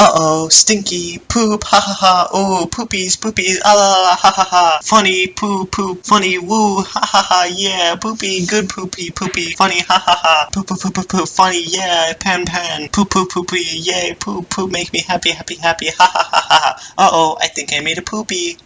Uh-oh, stinky, poop, ha ha ha, oh, poopies, poopies, ah la la ha ha ha, funny, poo, poop, funny, woo, ha ha ha, yeah, poopy, good poopy, poopy, funny, ha ha ha, poop, poop, poop, poop, poop, funny, yeah, pan, pan, poop, poop, poopy, yay, poop, poop, make me happy, happy, happy, ha ha ha ha, uh-oh, I think I made a poopy.